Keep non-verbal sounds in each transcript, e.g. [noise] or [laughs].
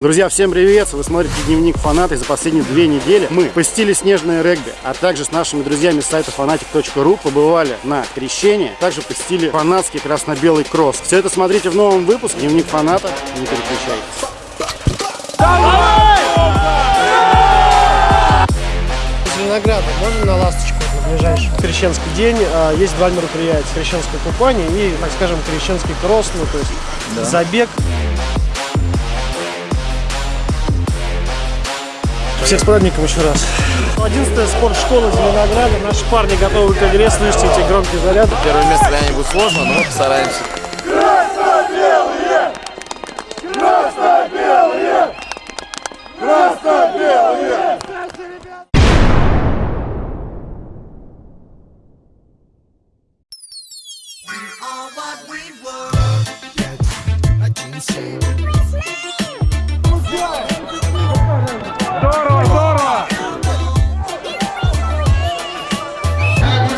Друзья, всем привет! Вы смотрите Дневник Фаната, и за последние две недели мы посетили снежное регби, а также с нашими друзьями с сайта fanatic.ru побывали на крещении, также посетили фанатский красно-белый кросс. Все это смотрите в новом выпуске Дневник Фаната, не переключайтесь. Из Винограда можно на ласточку на ближайший крещенский день? а, Есть два мероприятия. Крещенское купание и, так скажем, крещенский кросс, ну, то есть забег. Всех с праздником еще раз. 11 спортшкола Зеленограда. Наши парни готовы к игре. Слышите эти громкие заряды? Первое место для них будет сложно, но постараемся.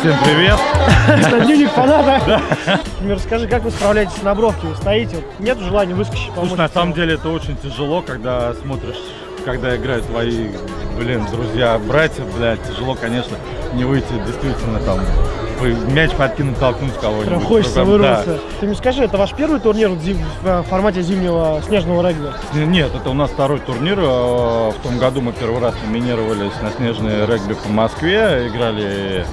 Всем привет! Это дневник фаната. Мне расскажи, как вы справляетесь на бровке? Вы стоите, нет желания выскочить, помочь? Слушай, на самом деле это очень тяжело, когда смотришь, когда играют твои, блин, друзья, братья, блядь, тяжело, конечно, не выйти действительно там, мяч подкинуть, толкнуть кого-нибудь. Прям хочется вырваться. Ты мне скажи, это ваш первый турнир зим- в э, формате зимнего снежного регби? да. Нет, это у нас второй турнир. э, В том году мы первый раз номинировались на снежный регби по Москве, играли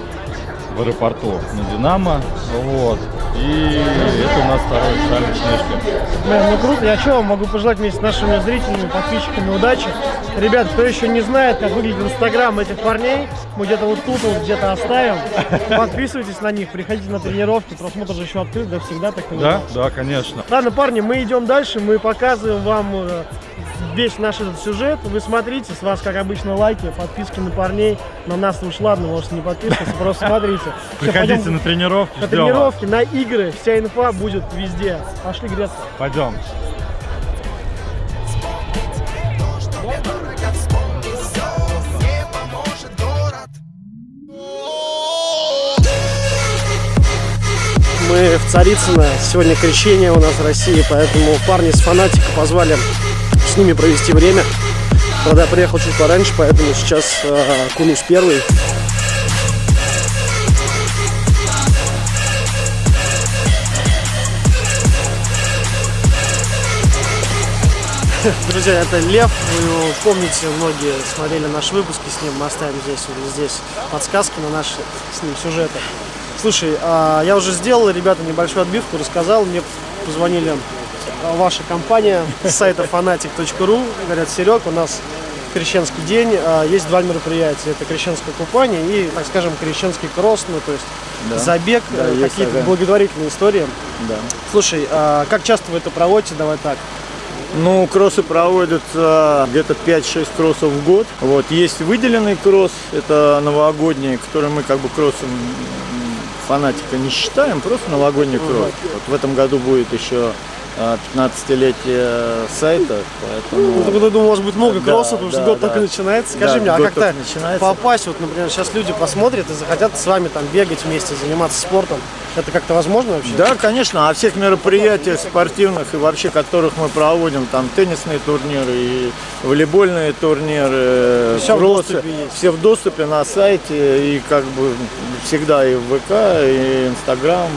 в аэропорту на Динамо, вот. И это у нас второй снежки. Блин, ну круто. Я что, могу пожелать вместе с нашими зрителями, подписчиками удачи. Ребят, кто еще не знает, как выглядит инстаграм этих парней, мы где-то вот тут вот где-то оставим. Подписывайтесь на них, приходите на тренировки, просмотр же еще открыт, да, всегда так Да, понимаю. да, конечно. Ладно, парни, мы идем дальше, мы показываем вам э, весь наш этот сюжет. Вы смотрите, с вас, как обычно, лайки, подписки на парней. На нас уж ладно, можете не подписываться, просто смотрите. [laughs] Приходите на тренировки, на тренировки, на игры, вся инфа будет везде. Пошли греться. Пойдем. Мы в Царицыно. Сегодня крещение у нас в России, поэтому парни с фанатика позвали ними провести время. Правда, я приехал чуть пораньше, поэтому сейчас э, кунусь первый. [laughs] Друзья, это Лев, вы его помните, многие смотрели наши выпуски с ним, мы оставим здесь, вот здесь подсказки на наши с ним сюжеты. Слушай, а, я уже сделал, ребята, небольшую отбивку, рассказал, мне позвонили ваша компания с сайта fanatic.ru, говорят, Серег, у нас крещенский день, а, есть два мероприятия, это крещенское купание и, так скажем, крещенский кросс, ну, то есть забег, Да, э, какие-то такая. благотворительные истории. Да. Слушай, а как часто вы это проводите, давай так? Ну, кроссы проводятся где-то 5-6 кроссов в год. Вот. Есть выделенный кросс, это новогодний, который мы как бы кроссом фанатика не считаем, просто новогодний кросс. Вот в этом году будет еще 15-летие сайта, Ну, поэтому... тогда, думаю, у вас будет много Да, кроссов, потому что да, год да. только начинается. Скажи Да, мне, а как-то попасть, вот, например, сейчас люди посмотрят и захотят с вами там бегать вместе, заниматься спортом. Это как-то возможно вообще? Да, конечно, о всех мероприятиях спортивных и вообще, которых мы проводим, там теннисные турниры и волейбольные турниры, Всё в кроссы, доступе есть. все в доступе на сайте и как бы всегда и в ВК, и Инстаграм,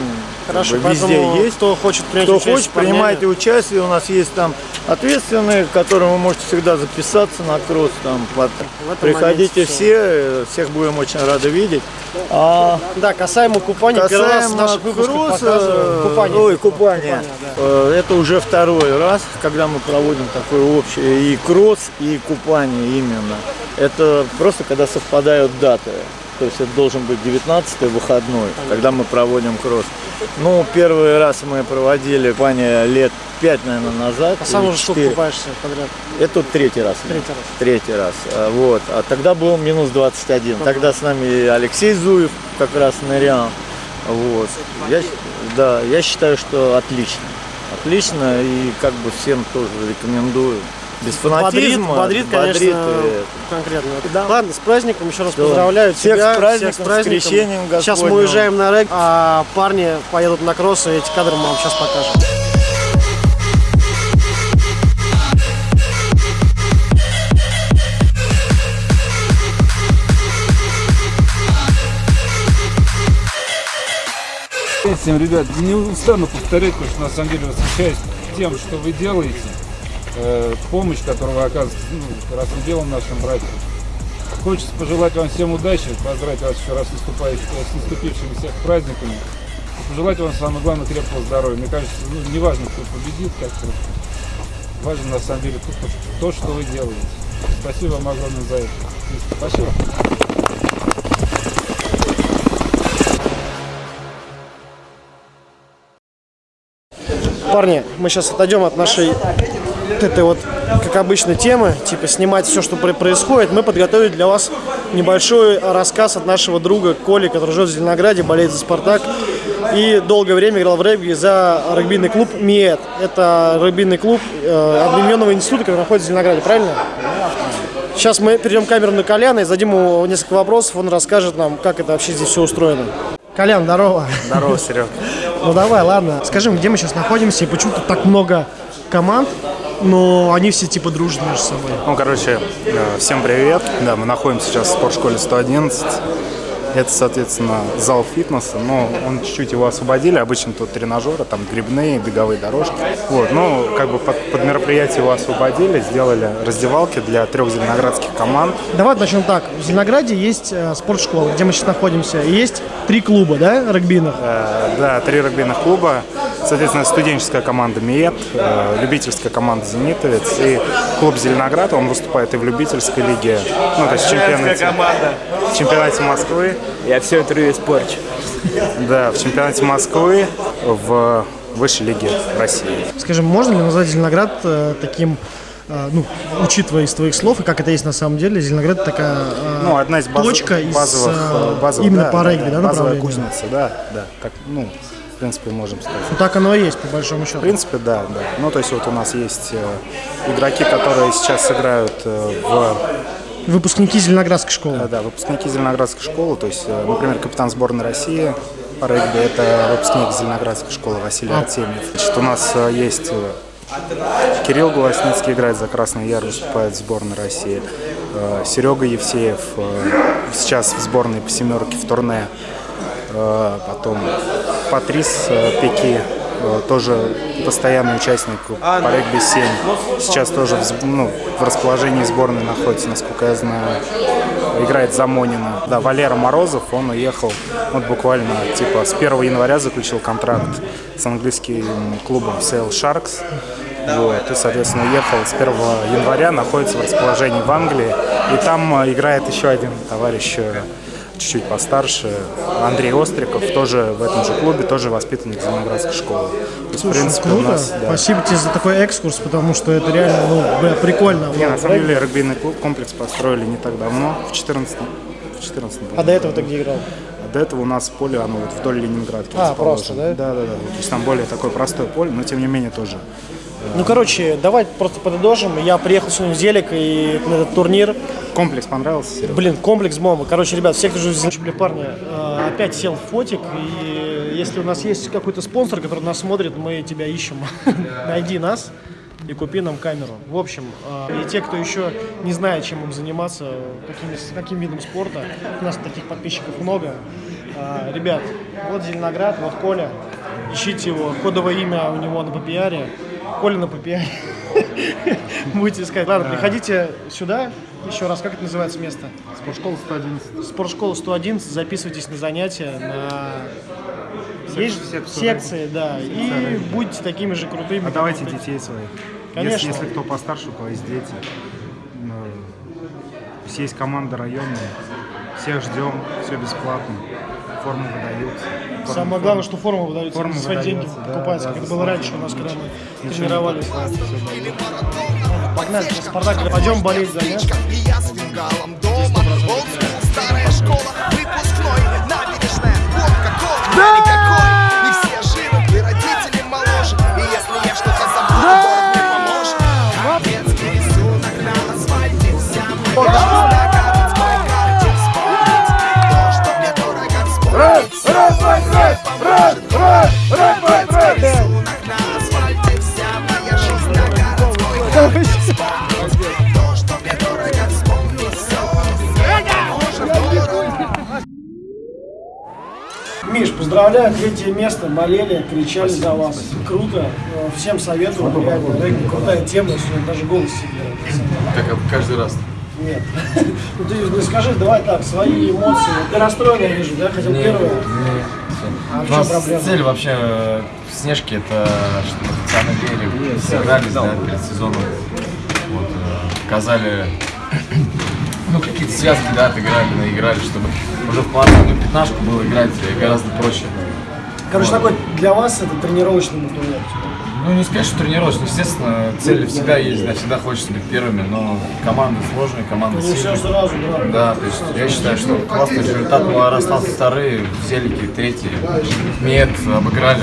Хорошо, как бы везде есть. кто хочет принять Кто участие хочет, принимайте участие. У нас есть там ответственные, к которым вы можете всегда записаться на кросс. Там, под- В Приходите все, э, всех будем очень рады видеть. А Да, касаемо купания, первый раз в Касаемо выпусках кросса, показываем. Купание. Ой, купание. Купание, да. Э, Это уже второй раз, когда мы проводим такое общее и кросс, и купание именно. Это просто когда совпадают даты. То есть это должен быть 19 выходной, когда мы проводим кросс. Ну, первый раз мы проводили купание лет 5, наверное, назад. А сам уже сколько купаешься подряд? Это третий раз. Третий раз. Третий раз. А, Вот. А тогда был минус 21. Тогда с нами Алексей Зуев как раз нырял. Вот. Я, да, я считаю, что отлично. Отлично и как бы всем тоже рекомендую. Без Бодрит, фанатизма. бодрит, конечно, бодрит, конкретно. Да. Ладно, с праздником еще раз Да. поздравляю Всех тебя. с праздником, всех с крещением Сейчас мы уезжаем на рэг, а парни поедут на кросс, и эти кадры мы вам сейчас покажем. Всем, ребят. Не устану повторять, потому что на самом деле восхищаюсь тем, что вы делаете. Э, помощь, которую вы оказываете ну, и делом нашим братьям. Хочется пожелать вам всем удачи, поздравить вас еще раз с, с наступившими всех праздниками. Пожелать вам самое главное крепкого здоровья. Мне кажется, ну, не важно, кто победит, как-то важно на самом деле то, то, что вы делаете. Спасибо вам огромное за это. Спасибо. Парни, мы сейчас отойдем от нашей вот этой вот, как обычно, темы, типа снимать все, что про- происходит. Мы подготовили для вас небольшой рассказ от нашего друга Коли, который живет в Зеленограде, болеет за «Спартак» и долгое время играл в регби за регбийный клуб МИЭТ. Это регбийный клуб э, Объединенного института, который находится в Зеленограде, правильно? Сейчас мы перейдем камеру на Коляна и зададим ему несколько вопросов, он расскажет нам, как это вообще здесь все устроено. Колян, здорово. Здорово, Серег. Ну давай, ладно. Скажи, где мы сейчас находимся и почему тут так много команд, но они все типа дружат между собой? Ну, короче, э, всем привет. Да, мы находимся сейчас в спортшколе 111. Это, соответственно, зал фитнеса, но он чуть-чуть его освободили. Обычно тут тренажеры, там грибные, беговые дорожки. Вот, ну, как бы под, под мероприятие его освободили, сделали раздевалки для трех зеленоградских команд. Давай начнем так. В Зеленограде есть э, спортшкола, где мы сейчас находимся, и есть три клуба, да, регбийных? Э, да, три регбийных клуба. Соответственно, студенческая команда МИЭТ, э, любительская команда «Зенитовец» и клуб «Зеленоград». Он выступает и в любительской лиге, ну, то есть в чемпионате, в чемпионате Москвы. Я все интервью испорчу. Да, в чемпионате Москвы в высшей лиге России. Скажем, можно ли назвать Зеленоград э, таким, э, ну, учитывая из твоих слов, и как это есть на самом деле, Зеленоград такая Ну, одна из баз- точка из, базовых, э, базовых, именно да, по да, регби, да, базовая направлению? кузница, да, да, так, ну, принципе, можем сказать. Ну, так оно и есть, по большому счету. В принципе, да, да. Ну, то есть вот у нас есть э, игроки, которые сейчас сыграют э, в Выпускники Зеленоградской школы. Да, да, выпускники Зеленоградской школы, то есть, э, например, капитан сборной России по регби, это выпускник Зеленоградской школы Василий Артемьев. Значит, у нас есть Кирилл Голосницкий играет за Красный Яр, выступает в сборной России. Серега Евсеев сейчас в сборной по семерке в турне. Потом Патрис э, Пеки, э, тоже постоянный участник по регби-7. Сейчас тоже в, ну, в расположении сборной находится, насколько я знаю. Играет за Монина. Да, Валера Морозов, он уехал вот буквально типа с 1 января заключил контракт с английским клубом Sale Sharks. Вот, и, соответственно, уехал с 1 января, находится в расположении в Англии. И там э, играет еще один товарищ чуть-чуть постарше, Андрей Остриков, тоже в этом же клубе, тоже воспитанник Зеленоградской школы. То есть, в принципе, у Круто. нас, да. Спасибо тебе за такой экскурс, потому что это реально, ну, бля, прикольно. Не, на самом деле, регбийный клуб, комплекс построили не так давно, в 14 в 14 А до этого ты где играл? До этого у нас поле, оно вот вдоль Ленинградки А, просто, да? Да, да, да. То есть там более такое простое поле, но тем не менее тоже. Ну, короче, давай просто подытожим. Я приехал сегодня в Зелик и на этот турнир. Комплекс понравился, Серега? Блин, комплекс бомба. Короче, ребят, все, кто Зелике, бля, парни, э, опять сел в фотик. И если у нас есть какой-то спонсор, который нас смотрит, мы тебя ищем. [laughs] Найди нас и купи нам камеру. В общем, э, и те, кто еще не знает, чем им заниматься, каким, каким видом спорта, у нас таких подписчиков много. Э, Ребят, вот Зеленоград, вот Коля. Ищите его. Кодовое имя у него на попиаре. Коля на попиаре. [laughs] Будете искать. Ладно, приходите сюда. Еще раз, как это называется место? Спортшкола 111. Спортшкола 111. Записывайтесь на занятия, на есть секцию секции, да. И будьте такими же крутыми. А давайте детей своих. Конечно. Если, если кто постарше, у кого есть дети. Ну, то есть команда районная. Всех ждем, все бесплатно. Формы выдаются. Формы- Самое главное, что форму выдаются, Форма за свои деньги да, покупается, да, как было раньше у нас, когда мы Ничего тренировались. Погнали, на Спартак, пойдем болеть за мяч. Фингалом дома. Олдскул, Поздравляю, третье место, болели, кричали за вас. Круто, Э, всем советую, реально, регби, крутая тема, сегодня даже голос себе Как каждый раз. Нет. [laughs] Ну ты ну, скажи, давай так, свои эмоции. Ты расстроен, я вижу, да? Хотел первое. А в У чем нас проблема? цель вообще э, в Снежке это чтобы официально верили, собрались да, перед сезоном. Вот, э, показали ну, какие-то связки, да, отыграли, наиграли, чтобы уже в плановую пятнашку было играть э, гораздо проще. Короче, такой для вас это тренировочный турнир. Ну, не сказать, что тренировочный, естественно, цель всегда есть, да, всегда хочется быть первыми, но команды сложные, команды Не все сильные. сразу, да. Да, то есть я считаю, что классный результат. Мы остался вторые, Селики третьи. Мед обыграли.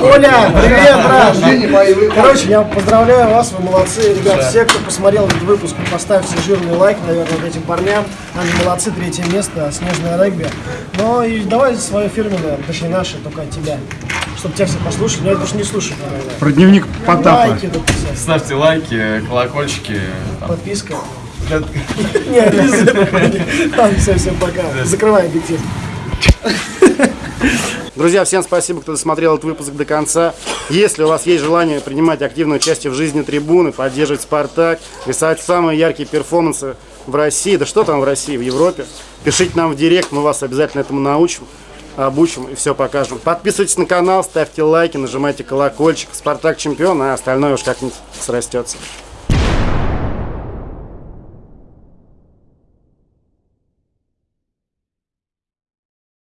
Коля, привет, [laughs] брат! Короче, я поздравляю вас, вы молодцы. Ребят, все, кто посмотрел этот выпуск, поставьте жирный лайк, наверное, вот этим парням. Они молодцы, третье место, снежное регби. Ну и давай свое фирменное, точнее наше, только от тебя. Чтобы тебя все послушали, но я что не слушаю, наверное. Про дневник Потапа. Лайки дописать, Ставьте лайки, колокольчики. там. подписка. Нет, [laughs] не все, всем пока. Закрывай объектив. Друзья, всем спасибо, кто досмотрел этот выпуск до конца. Если у вас есть желание принимать активное участие в жизни трибуны, поддерживать «Спартак», рисовать самые яркие перформансы в России, да что там в России, в Европе, пишите нам в директ, мы вас обязательно этому научим, обучим и все покажем. Подписывайтесь на канал, ставьте лайки, нажимайте колокольчик. «Спартак» чемпион, а остальное уж как-нибудь срастется.